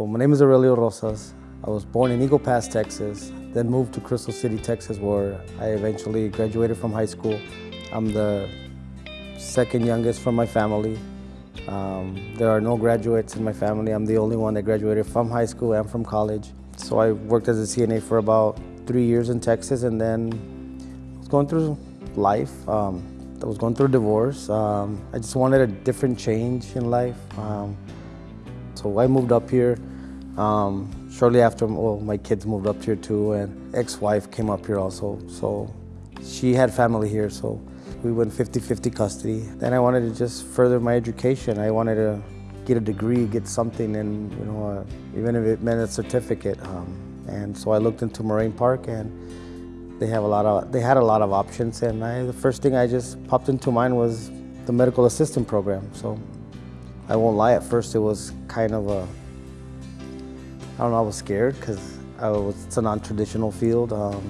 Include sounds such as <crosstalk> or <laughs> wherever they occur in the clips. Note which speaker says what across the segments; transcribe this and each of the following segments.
Speaker 1: Well, my name is Aurelio Rosas. I was born in Eagle Pass, Texas, then moved to Crystal City, Texas, where I eventually graduated from high school. I'm the second youngest from my family. Um, there are no graduates in my family. I'm the only one that graduated from high school and from college. So I worked as a CNA for about three years in Texas and then going through life. Um, I was going through divorce. Um, I just wanted a different change in life. Um, so I moved up here um, shortly after well, my kids moved up here too, and ex-wife came up here also. So she had family here, so we went 50-50 custody. Then I wanted to just further my education. I wanted to get a degree, get something, and you know, uh, even if it meant a certificate. Um, and so I looked into Moraine Park, and they have a lot of they had a lot of options. And I, the first thing I just popped into mind was the medical assistant program. So I won't lie, at first it was kind of a, I don't know, I was scared because it's a non-traditional field um,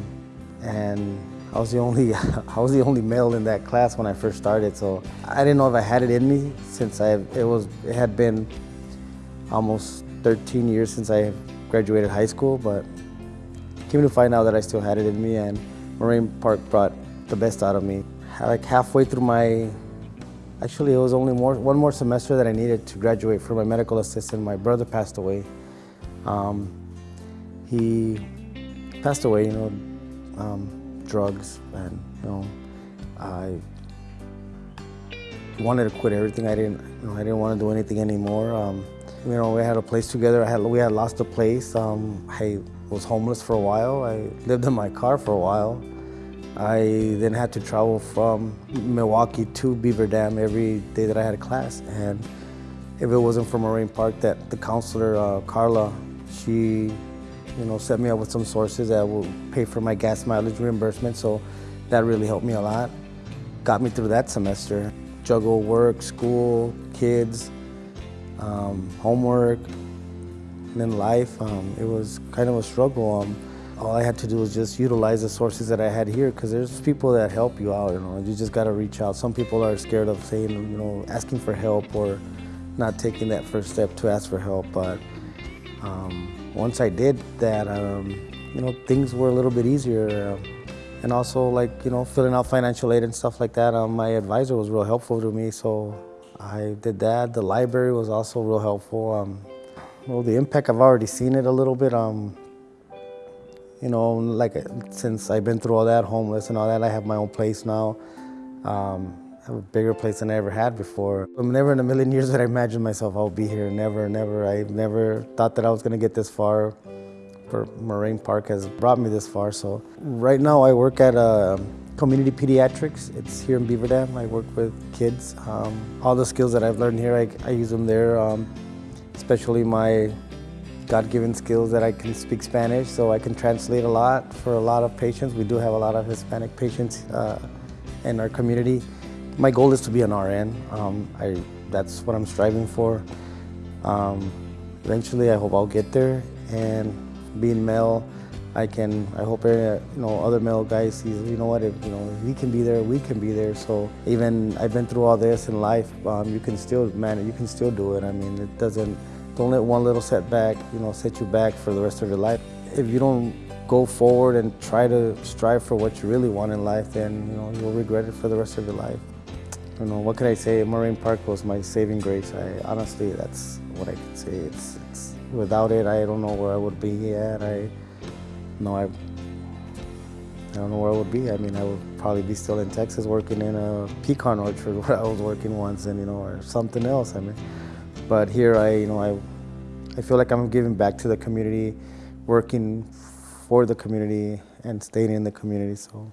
Speaker 1: and I was the only <laughs> I was the only male in that class when I first started, so I didn't know if I had it in me since I it was it had been almost 13 years since I graduated high school, but came to find out that I still had it in me, and Moraine Park brought the best out of me. Like halfway through my Actually, it was only more, one more semester that I needed to graduate for my medical assistant. My brother passed away. Um, he passed away, you know, um, drugs, and you know, I wanted to quit everything. I didn't, you know, I didn't want to do anything anymore. Um, you know, we had a place together. I had, we had lost a place. Um, I was homeless for a while. I lived in my car for a while. I then had to travel from Milwaukee to Beaver Dam every day that I had a class. And if it wasn't for Moraine Park, that the counselor, uh, Carla, she you know, set me up with some sources that will pay for my gas mileage reimbursement. So that really helped me a lot. Got me through that semester. Juggle work, school, kids, um, homework, and then life. Um, it was kind of a struggle. Um, all I had to do was just utilize the sources that I had here because there's people that help you out, you know, you just got to reach out. Some people are scared of saying, you know, asking for help or not taking that first step to ask for help, but um, once I did that, um, you know, things were a little bit easier. Uh, and also like, you know, filling out financial aid and stuff like that, um, my advisor was real helpful to me, so I did that. The library was also real helpful. Um, well, the impact, I've already seen it a little bit. Um, you know, like since I've been through all that, homeless and all that, I have my own place now. Um, I have a bigger place than I ever had before. I'm never in a million years that I imagined myself I'll be here. Never, never. I never thought that I was going to get this far. For Moraine Park has brought me this far. So right now I work at a community pediatrics. It's here in Beaver Dam. I work with kids. Um, all the skills that I've learned here, I, I use them there. Um, especially my God-given skills that I can speak Spanish, so I can translate a lot for a lot of patients. We do have a lot of Hispanic patients uh, in our community. My goal is to be an RN. Um, I, that's what I'm striving for. Um, eventually, I hope I'll get there. And being male, I can. I hope uh, you know other male guys. You know what? If you know if he can be there, we can be there. So even I've been through all this in life. Um, you can still man. You can still do it. I mean, it doesn't. Don't let one little setback, you know, set you back for the rest of your life. If you don't go forward and try to strive for what you really want in life, then you know you'll regret it for the rest of your life. You know, what can I say? Moraine Park was my saving grace. I honestly, that's what I can say. It's, it's without it, I don't know where I would be at. I know I. I don't know where I would be. I mean, I would probably be still in Texas working in a pecan orchard <laughs> where I was working once, and you know, or something else. I mean. But here, I, you know, I, I feel like I'm giving back to the community, working for the community and staying in the community. So.